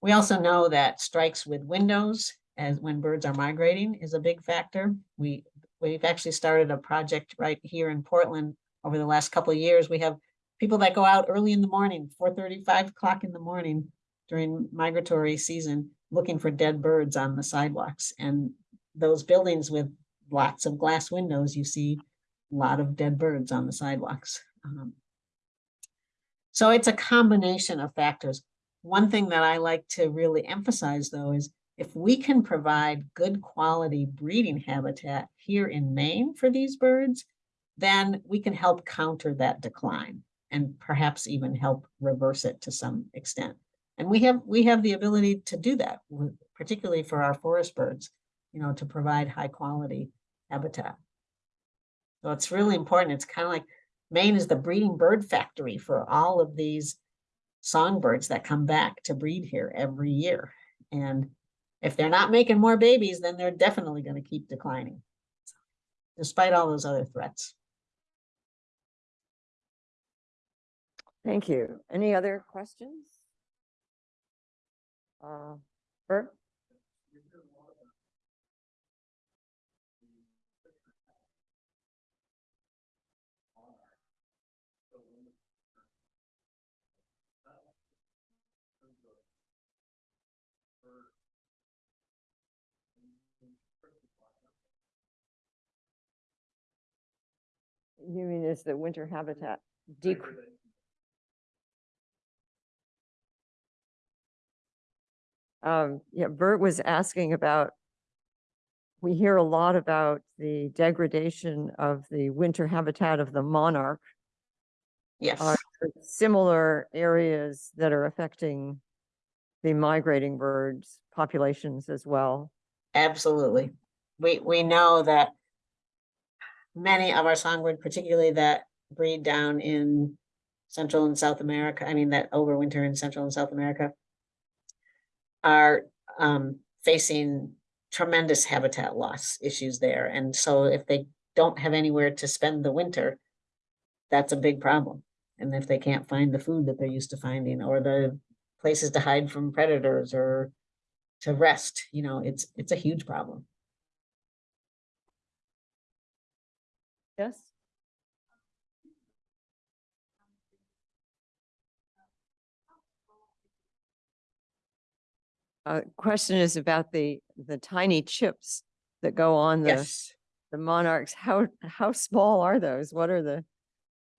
We also know that strikes with windows as when birds are migrating is a big factor. We, we've actually started a project right here in Portland over the last couple of years. We have people that go out early in the morning, 4:30, 5 o'clock in the morning during migratory season, looking for dead birds on the sidewalks. And those buildings with lots of glass windows, you see a lot of dead birds on the sidewalks. Um, So it's a combination of factors. One thing that I like to really emphasize though is if we can provide good quality breeding habitat here in Maine for these birds, then we can help counter that decline and perhaps even help reverse it to some extent. And we have, we have the ability to do that, particularly for our forest birds, you know, to provide high quality habitat. So it's really important. It's kind of like Maine is the breeding bird factory for all of these songbirds that come back to breed here every year. And if they're not making more babies, then they're definitely gonna keep declining. Despite all those other threats. Thank you. Any other questions? Uh, Bert? You mean is the winter habitat decrease? Um, yeah, Bert was asking about, we hear a lot about the degradation of the winter habitat of the monarch. Yes, Are there similar areas that are affecting the migrating birds populations as well? absolutely. We, we know that many of our songbird, particularly that breed down in Central and South America, I mean, that overwinter in Central and South America, are um, facing tremendous habitat loss issues there. And so if they don't have anywhere to spend the winter, that's a big problem. And if they can't find the food that they're used to finding or the places to hide from predators or to rest, you know, it's, it's a huge problem. Yes? Uh, question is about the, the tiny chips that go on the, Yes. the monarchs. How, how small are those? What are the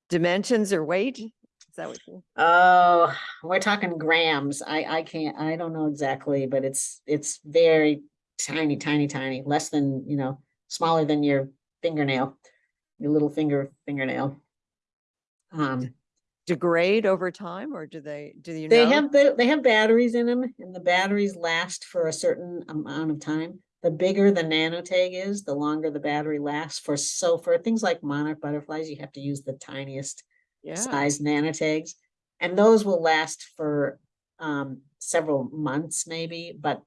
dimensions or weight? Is that what you? Oh, we're talking grams. I, I can't, I don't know exactly, but it's, it's very tiny, tiny, tiny, less than, you know, smaller than your fingernail, your little finger, fingernail. Um, degrade over time or do they, do you know? they have, the they have batteries in them and the batteries last for a certain amount of time. The bigger the nanotag is, the longer the battery lasts for, so for things like monarch butterflies, you have to use the tiniest Yeah, size nanotags. And those will last for um several months maybe, but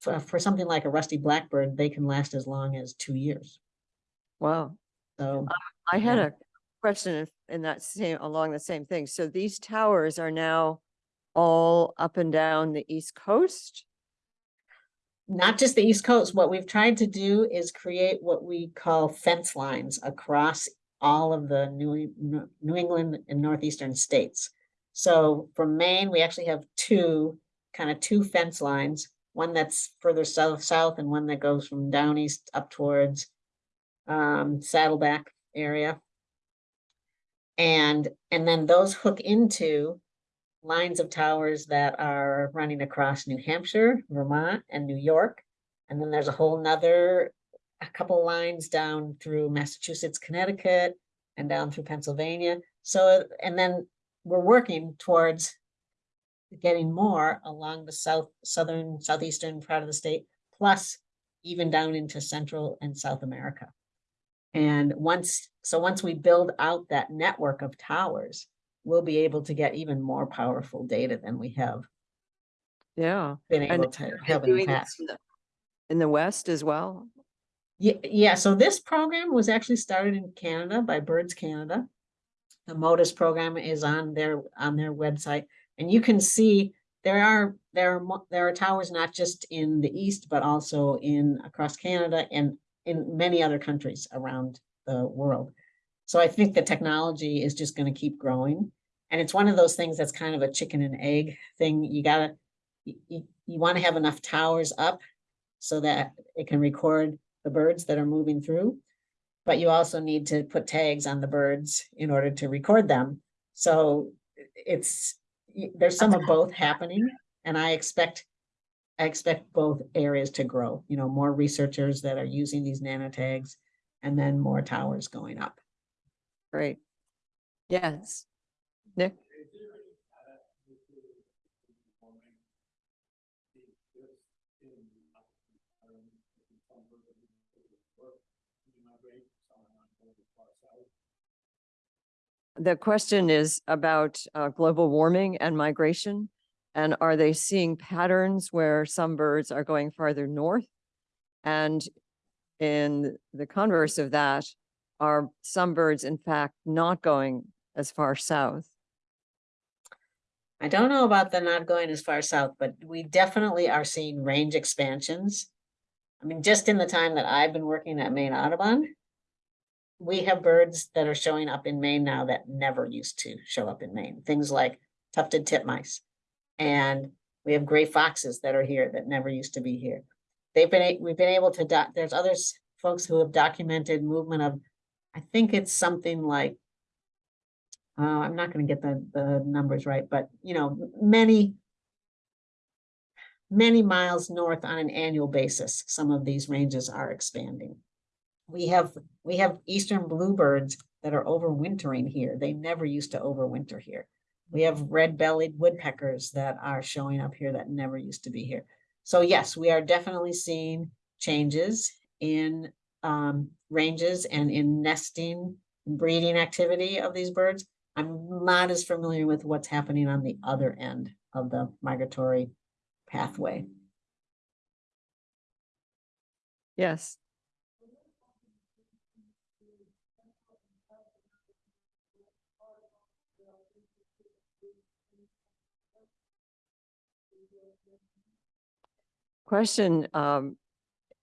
for for something like a rusty blackbird, they can last as long as two years. wow. So I had a question in- that same, along the same thing. So these towers are now all up and down the east coast? not just the East Coast, what we've tried to do is create what we call fence lines across all of the New, New New England and Northeastern states. So from Maine, we actually have two, kind of two fence lines, one that's further south, south and one that goes from down east up towards um, Saddleback area. And, and then those hook into lines of towers that are running across New Hampshire, Vermont, and New York. And then there's a whole nother, a couple lines down through Massachusetts, Connecticut, and down through Pennsylvania. So, and then we're working towards getting more along the south, southern, southeastern part of the state, plus even down into Central and South America. And once, so once we build out that network of towers, we'll be able to get even more powerful data than we have Yeah. been And able to have in the past. in the- west as well? Yeah, yeah, so this program was actually started in Canada by Birds Canada. The Motus program is on their, on their website, and you can see there are, there are, there are towers not just in the east, but also in, across Canada and in many other countries around the world. So I think the technology is just gonna keep growing. And it's one of those things that's kind of a chicken and egg thing. You gotta, you, you, you wanna have enough towers up so that it can record the birds that are moving through. But you also need to put tags on the birds in order to record them. So it's, there's some of both happening and I expect. I expect both areas to grow, you know, more researchers that are using these nanotags and then more towers going up. Great. Yes. Nick? The question is about uh, global warming and migration. And are they seeing patterns where some birds are going farther north? And in the converse of that, are some birds in fact not going as far south? I don't know about the not going as far south, but we definitely are seeing range expansions. I mean, just in the time that I've been working at Maine Audubon, we have birds that are showing up in Maine now that never used to show up in Maine. Things like tufted titmice. And we have gray foxes that are here that never used to be here. They've been, we've been able to doc, there's other folks who have documented movement of, I think it's something like uh, I'm not gonna get the, the numbers right, but you know, many. Many miles north on an annual basis, some of these ranges are expanding. We have, we have eastern bluebirds that are overwintering here. They never used to overwinter here. We have red-bellied woodpeckers that are showing up here that never used to be here. So yes, we are definitely seeing changes in um ranges and in nesting, breeding activity of these birds. I'm not as familiar with what's happening on the other end of the migratory pathway. Yes. Question um,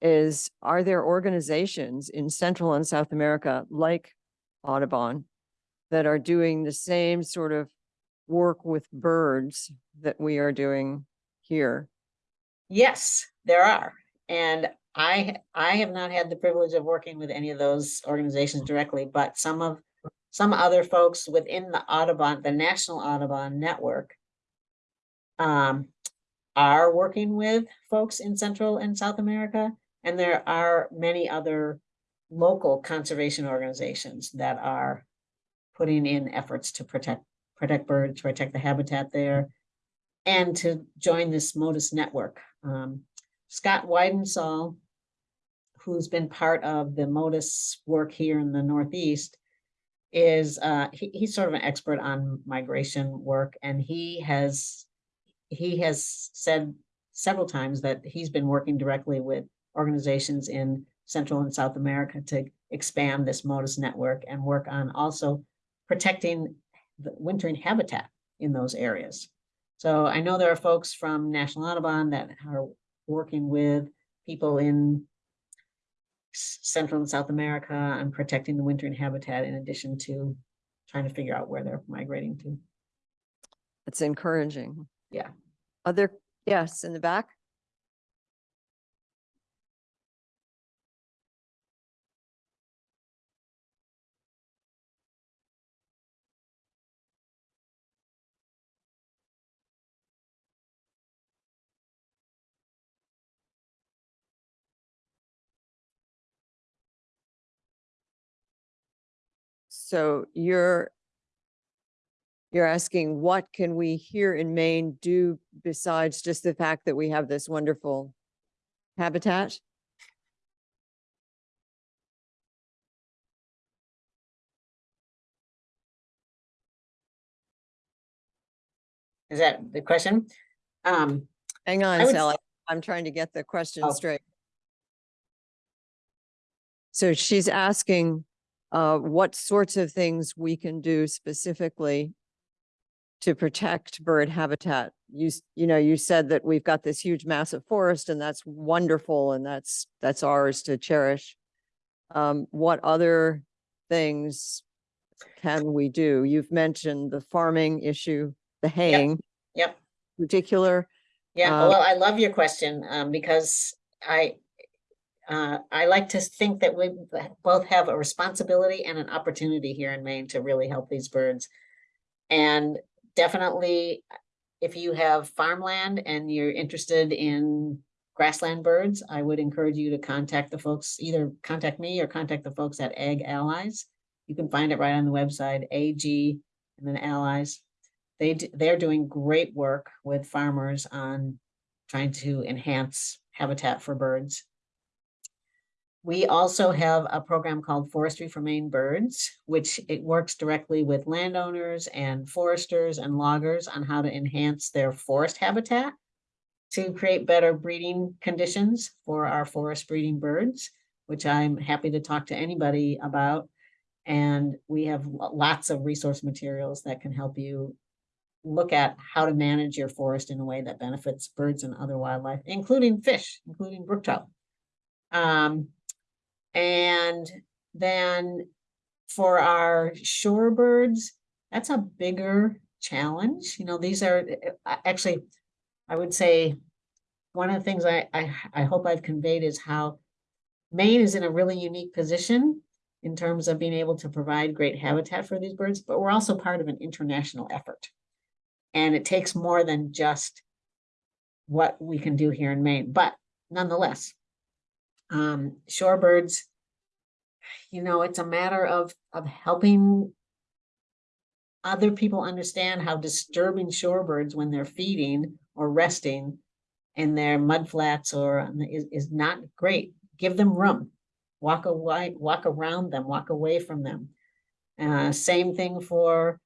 is, are there organizations in Central and South America like Audubon that are doing the same sort of work with birds that we are doing here? Yes, there are. And I, I have not had the privilege of working with any of those organizations directly, but some of, some other folks within the Audubon, the National Audubon Network um, are working with folks in Central and South America. And there are many other local conservation organizations that are putting in efforts to protect, protect birds, protect the habitat there, and to join this Motus network. Um, Scott Weidensaul, who's been part of the Motus work here in the Northeast, is, uh, he, he's sort of an expert on migration work, and he has, he has said several times that he's been working directly with organizations in Central and South America to expand this Motus network and work on also protecting the wintering habitat in those areas. So I know there are folks from National Audubon that are working with people in Central and South America on protecting the wintering habitat in addition to trying to figure out where they're migrating to. It's encouraging. Yeah. Other, yes, in the back? So you're you're asking what can we here in Maine do besides just the fact that we have this wonderful habitat? Is that the question? Um, Hang on, Sally. I'm trying to get the question Oh. straight. So she's asking uh, what sorts of things we can do specifically to protect bird habitat. You, you know, you said that we've got this huge massive forest and that's wonderful and that's, that's ours to cherish. Um, what other things can we do? You've mentioned the farming issue, the haying yep. particular. Yeah, Um, well, I love your question, um, because I, uh, I like to think that we both have a responsibility and an opportunity here in Maine to really help these birds. And definitely, if you have farmland and you're interested in grassland birds, I would encourage you to contact the folks, either contact me or contact the folks at Ag Allies. You can find it right on the website, AG and then Allies They they're doing great work with farmers on trying to enhance habitat for birds. We also have a program called Forestry for Maine Birds, which it works directly with landowners and foresters and loggers on how to enhance their forest habitat to create better breeding conditions for our forest breeding birds, which I'm happy to talk to anybody about. And we have lots of resource materials that can help you look at how to manage your forest in a way that benefits birds and other wildlife, including fish, including brook trout. Um, and then for our shorebirds, that's a bigger challenge. You know, these are actually, I would say, one of the things I, I, I hope I've conveyed is how Maine is in a really unique position in terms of being able to provide great habitat for these birds, but we're also part of an international effort. And it takes more than just what we can do here in Maine, but nonetheless, um, shorebirds, you know, it's a matter of, of helping other people understand how disturbing shorebirds when they're feeding or resting in their mudflats or is, is not great. Give them room. Walk away, walk around them, walk away from them. Uh, same thing for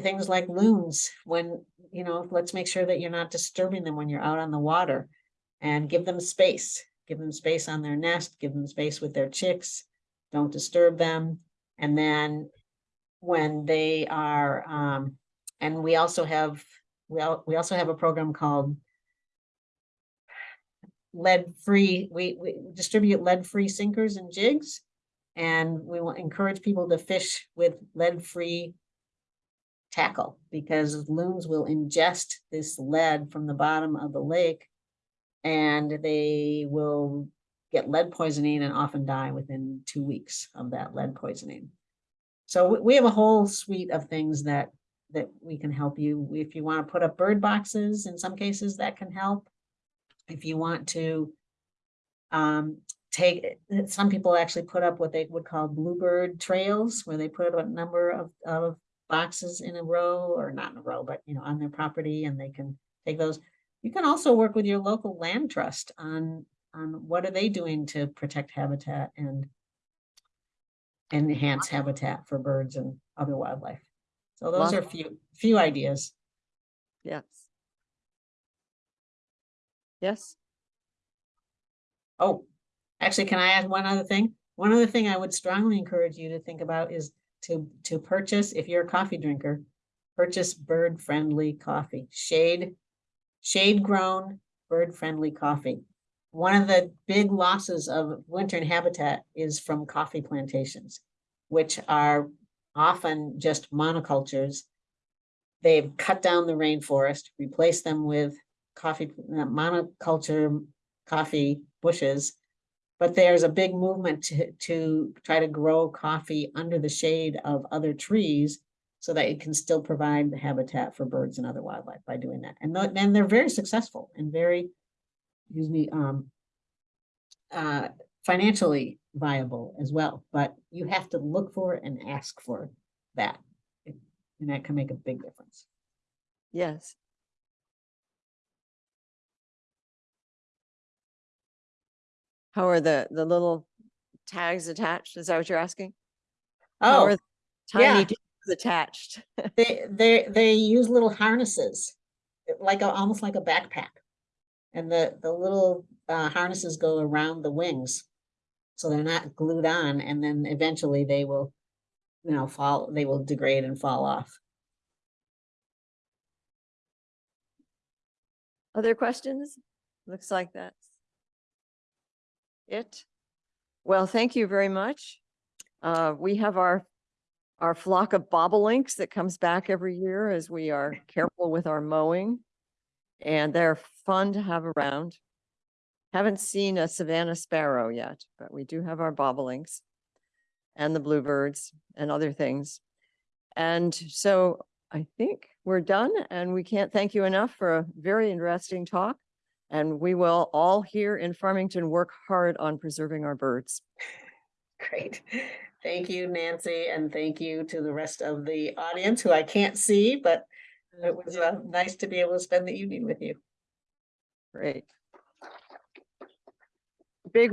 things like loons, when, you know, let's make sure that you're not disturbing them when you're out on the water. And give them space, give them space on their nest, give them space with their chicks, don't disturb them. And then when they are, um, and we also have, we al- we also have a program called lead-free, we, we distribute lead-free sinkers and jigs. And we will encourage people to fish with lead-free tackle because loons will ingest this lead from the bottom of the lake. And they will get lead poisoning and often die within two weeks of that lead poisoning. So we, have a whole suite of things that, that we can help you. If you want to put up bird boxes, in some cases that can help. If you want to um, take, some people actually put up what they would call bluebird trails, where they put a number of, of boxes in a row, or not in a row, but you know, on their property, and they can take those. You can also work with your local land trust on, on what are they doing to protect habitat and enhance habitat for birds and other wildlife. So those are few, few ideas. Yes. Yes, Oh, actually, can I add one other thing? One other thing I would strongly encourage you to think about is to, to purchase, if you're a coffee drinker, purchase bird-friendly coffee, shade, shade-grown, bird-friendly coffee. One of the big losses of wintering habitat is from coffee plantations, which are often just monocultures. They've cut down the rainforest, replaced them with coffee, uh, monoculture coffee bushes. But there's a big movement to, to try to grow coffee under the shade of other trees so that it can still provide the habitat for birds and other wildlife by doing that. And tho- and they're very successful and very, excuse me, um, uh, financially viable as well, but you have to look for and ask for that. And that can make a big difference. yes. How are the, the little tags attached? Is that what you're asking? Oh, tiny yeah. Attached. They, they, they use little harnesses, like a, almost like a backpack. And the, the little uh, harnesses go around the wings. So they're not glued on and then eventually they will, you know, fall, they will degrade and fall off. Other questions? Looks like that's it. Well, thank you very much. Uh, we have our, our flock of bobolinks that comes back every year as we are careful with our mowing. And they're fun to have around. Haven't seen a Savannah sparrow yet, but we do have our bobolinks and the bluebirds and other things. And so I think we're done and we can't thank you enough for a very interesting talk. And we will all here in Farmington work hard on preserving our birds. Great. Thank you, Nancy, and thank you to the rest of the audience who I can't see, but it was uh, nice to be able to spend the evening with you. Great. Big round